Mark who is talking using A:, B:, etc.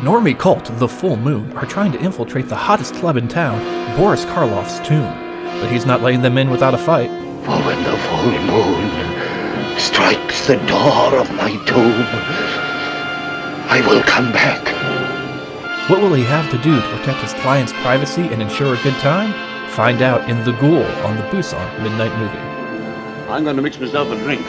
A: Normie Cult, the Full Moon, are trying to infiltrate the hottest club in town, Boris Karloff's tomb. But he's not letting them in without a fight.
B: For when the full moon strikes the door of my tomb, I will come back.
A: What will he have to do to protect his client's privacy and ensure a good time? Find out in The Ghoul on the Busan Midnight Movie.
C: I'm going to mix myself a drink.